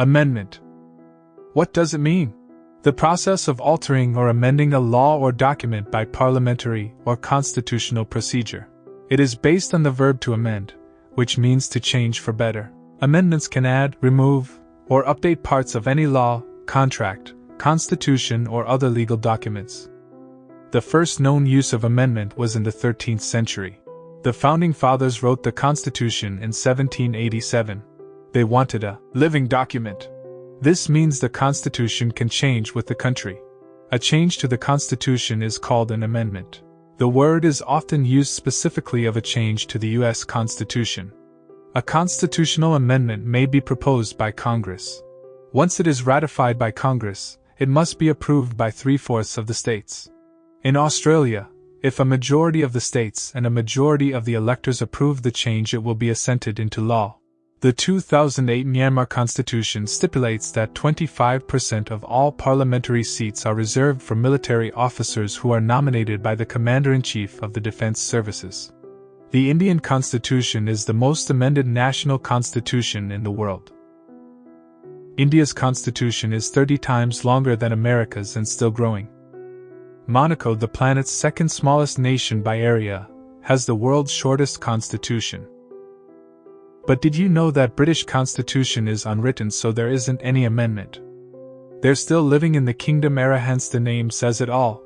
Amendment. What does it mean? The process of altering or amending a law or document by parliamentary or constitutional procedure. It is based on the verb to amend, which means to change for better. Amendments can add, remove, or update parts of any law, contract, constitution, or other legal documents. The first known use of amendment was in the 13th century. The Founding Fathers wrote the Constitution in 1787. They wanted a living document. This means the Constitution can change with the country. A change to the Constitution is called an amendment. The word is often used specifically of a change to the U.S. Constitution. A constitutional amendment may be proposed by Congress. Once it is ratified by Congress, it must be approved by three fourths of the states. In Australia, if a majority of the states and a majority of the electors approve the change, it will be assented into law. The 2008 Myanmar constitution stipulates that 25% of all parliamentary seats are reserved for military officers who are nominated by the Commander in Chief of the Defense Services. The Indian constitution is the most amended national constitution in the world. India's constitution is 30 times longer than America's and still growing. Monaco, the planet's second smallest nation by area, has the world's shortest constitution. But did you know that British constitution is unwritten so there isn't any amendment? They're still living in the kingdom era hence the name says it all,